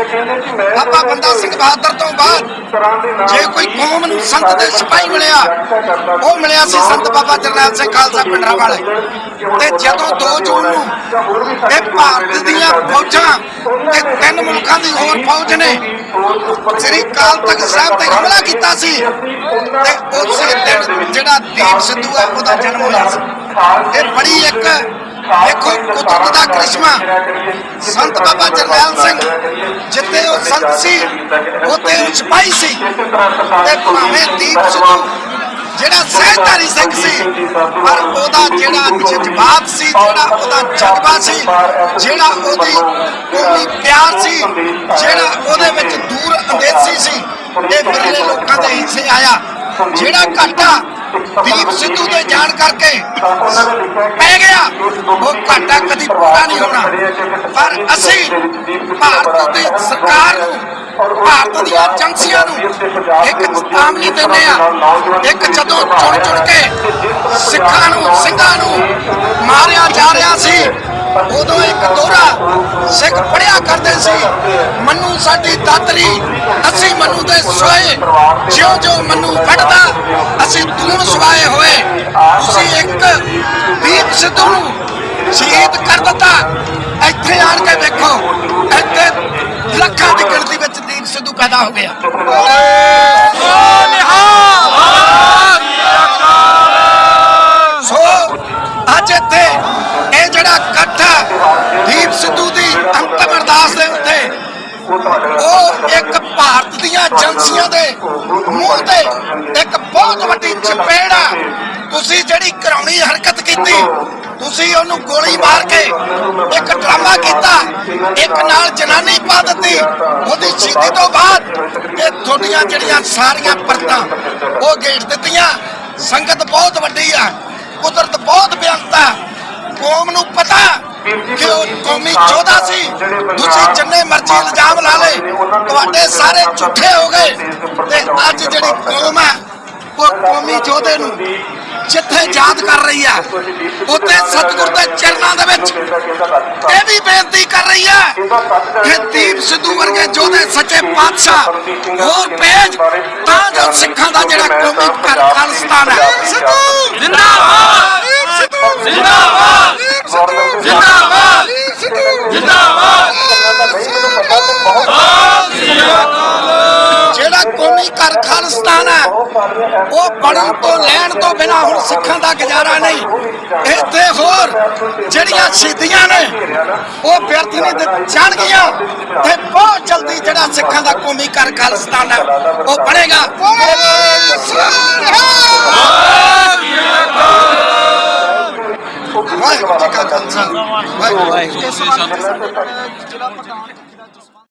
ਬਾਬਾ ਬੰਦਾ ਸਿੰਘ ਬਹਾਦਰ ਤੋਂ ਬਾਅਦ ਜੇ ਕੋਈ ਕੌਮ ਨੂੰ ਸੰਤ ਦੇ ਸਿਪਾਹੀ ਮਿਲਿਆ ਉਹ ਮਿਲਿਆ ਸੀ ਸੰਤ ਬਾਬਾ ਜਰਨੈਲ ਸਿੰਘ ਖਾਲਸਾ ਪਿੰਡਰਾ ਵਾਲੇ ਤੇ ਜਦੋਂ 2 ਜੂਨ ਨੂੰ ਇਹ ਭਾਰਤ ਦੀਆਂ ਫੌਜਾਂ ਤੇ ਤਿੰਨ ਮੁਲਕਾਂ ਦੀ ਹੋਰ ਫੌਜ ਨੇ ਸ੍ਰੀ ਕਾਲ ਤਖਤ ਸਾਹਿਬ ਤੇ ਹਮਲਾ ਕੀਤਾ ਸੀ ਤੇ ਉਸੇ ਦਿਨ ਜਿਹੜਾ ਦੀਪ ਸਿੱਧੂ ਹੈ ਉਹਦਾ ਜਨਮ ਹੋਇਆ ਸੀ। ਇਹ ਬੜੀ ਇੱਕ ਦੇਖੋ ਕੁਦਰਤ ਦਾ ਕ੍ਰਿਸ਼ਮਾ। ਸੰਤ ਬਾਬਾ ਜਰਨੈਲ ਸਿੰਘ ਜਿੱਥੇ ਉਹ ਸੰਤ ਸੀ, ਉੱਥੇ ਉਹ ਸਿਪਾਹੀ ਸੀ। ਤੇ ਭਾਵੇਂ ਦੀਪ ਸਿੱਧੂ ਜਿਹੜਾ ਸਹਿਧਾਰੀ ਸਿੰਘ ਸੀ, ਪਰ ਉਹਦਾ ਜਿਹੜਾ ਜਜ਼ਬਾਤ ਸੀ, ਜਿਹੜਾ ਉਹਦਾ ਜਜ਼ਬਾ ਸੀ, ਜਿਹੜਾ ਉਹਦੀ ਕੌਮੀ ਪਿਆਰ ਸੀ, ਜਿਹੜਾ ਉਹਦੇ ਵਿੱਚ ਦੂਰ ਅੰਦੇਸੀ ਸੀ, ਇਹ ਵਿਰਲੇ ਲੋਕਾਂ ਦੇ ਹਿੱਸੇ ਆਇਆ। ਜਿਹੜਾ ਘਾਟਾ ਦੀਪ ਸਿੱਧੂ ਜਾਣ ਕਰਕੇ ਪੈ ਗਿਆ। ਉਹ ਘਾਟਾ ਕਦੀ ਪੂਰਾ ਨਹੀਂ ਹੋਣਾ। ਪਰ ਅਸੀਂ ਭਾਰਤ ਦੀ ਸਰਕਾਰ ਨੂੰ, ਭਾਰਤ ਦੀਆਂ ਏਜੰਸੀਆਂ ਨੂੰ ਇੱਕ ਚੇਤਾਵਨੀ ਦਿੰਦੇ ਆ। ਇੱਕ ਜਦੋਂ ਚੁਣ ਚੁਣ ਕੇ ਸਿੱਖਾਂ ਨੂੰ, ਸਿੰਘਾਂ ਨੂੰ ਮਾਰਿਆ ਜਾ ਰਿਹਾ ਸੀ ਉਦੋਂ ਇੱਕ ਦੋਹਰਾ ਸਿੱਖ ਪੜਿਆ ਕਰਦੇ ਸੀ, ਮੰਨੂ ਸਾਡੀ ਦਾਤਰੀ, ਅਸੀਂ ਮੰਨੂ ਦੇ ਸੋਏ ਜਿਉਂ ਜਿਉਂ ਮੰਨੂ ਫੜਦਾ ਅਸੀਂ ਦੂਣ ਸਵਾਏ ਹੋਏ। ਤੁਸੀਂ ਇੱਕ ਦੀਪ ਸਿੱਧੂ ਨੂੰ ਸ਼ਹੀਦ ਕਰ ਦਿੱਤਾ। ਇੱਥੇ ਆਣ ਕੇ ਵੇਖੋ, ਇੱਥੇ ਲੱਖਾਂ ਦੀ ਗਿਣਤੀ ਵਿੱਚ ਦੀਪ ਸਿੱਧੂ ਪੈਦਾ ਹੋ ਗਿਆ ਸੋ ਅੱਜ ਇੱਥੇ ਇਹ ਜਿਹੜਾ ਇਕੱਠ ਹੈ ਦੀਪ ਸਿੱਧੂ ਦੀ ਅੰਤਮ ਅਰਦਾਸ ਦੇ ਉੱਤੇ ਉਹ ਇੱਕ ਭਾਰਤ ਦੀਆਂ ਏਜੰਸੀਆਂ ਦੇ ਮੂੰਹ ਤੇ ਇੱਕ ਬਹੁਤ ਵੱਡੀ ਚਪੇੜ ਆ। ਤੁਸੀਂ ਜਿਹੜੀ ਕਰਾਉਣੀ ਹਰਕਤ ਕੀਤੀ, ਤੁਸੀਂ ਉਹਨੂੰ ਗੋਲੀ ਮਾਰ ਕੇ ਇੱਕ ਡਰਾਮਾ ਕੀਤਾ, ਇੱਕ ਨਾਲ ਜਨਾਨੀ ਪਾ ਦਿੱਤੀ। ਉਹਦੀ ਸ਼ਹੀਦੀ ਤੋਂ ਬਾਅਦ ਇਹ ਤੁਹਾਡੀਆਂ ਜਿਹੜੀਆਂ ਸਾਰੀਆਂ ਪਰਤਾਂ, ਉਹ ਗੇਟ ਦਿੱਤੀਆਂ। ਸੰਗਤ ਬਹੁਤ ਵੱਡੀ ਆ, ਕੁਦਰਤ ਬਹੁਤ ਬੇਅੰਤ ਆ। ਕੌਮ ਨੂੰ ਪਤਾ ਕਿ ਉਹ ਕੌਮੀ ਚੋਦਾ ਸੀ। ਤੁਸੀਂ ਜਿੰਨੇ ਮਰਜ਼ੀ ਇਲਜ਼ਾਮ ਲਾ ਲੇ ਤੁਹਾਡੇ ਸਾਰੇ ਝੂਠੇ ਹੋ ਗਏ। ਤੇ ਅੱਜ ਜਿਹੜੀ ਕੌਮ ਹੈ, ਉਹ ਕੌਮੀ ਯੋਧੇ ਨੂੰ ਜਿੱਥੇ ਯਾਦ ਕਰ ਰਹੀ ਆ ਉੱਥੇ ਸਤਿਗੁਰ ਦੇ ਚਰਨਾਂ ਦੇ ਵਿੱਚ ਇਹ ਵੀ ਬੇਨਤੀ ਕਰ ਰਹੀ ਹੈ ਕਿ ਦੀਪ ਸਿੱਧੂ ਵਰਗੇ ਯੋਧੇ, ਸੱਚੇ ਪਾਤਸ਼ਾਹ, ਹੋਰ ਭੇਜ ਤਾਂ ਜੋ ਸਿੱਖਾਂ ਦਾ ਜਿਹੜਾ ਕੌਮੀ ਘਰ ਖਾਲਿਸਤਾਨ ਹੈ। ਜਿੰਦਾਬਾਦ ਸਿੱਧੂ ਜਿੰਦਾਬਾਦ ਜਿੰਦਾਬਾਦ ਜਿੰਦਾਬਾਦ ਜਿਹੜਾ ਕੌਮੀ ਘਰ ਖਾਲਿਸਤਾਨ ਹੈ ਉਹ ਬਣਨ ਤੋਂ ਲੈਣ ਤੋਂ ਬਿਨਾ ਹੁਣ ਸਿੱਖਾਂ ਦਾ ਗੁਜ਼ਾਰਾ ਨਹੀਂ। ਇੱਥੇ ਹੋਰ ਜਿਹੜੀਆਂ ਸ਼ਹੀਦੀਆਂ ਨੇ ਉਹ ਵਿਅਰਥ ਨਹੀਂ ਤੇ ਜਾਣਗੀਆਂ। ਤੇ ਬਹੁਤ ਜਲਦੀ ਜਿਹੜਾ ਸਿੱਖਾਂ ਦਾ ਕੌਮੀ ਘਰ ਖਾਲਿਸਤਾਨ ਹੈ ਉਹ ਬਣੇਗਾ। ਵਾਹਿਗੁਰੂ ਜੀ ਕਾ ਖਾਲਸਾ। ਵਾਹਿਗੁਰੂ ਜੀ ਕੀ ਫਤਿਹ।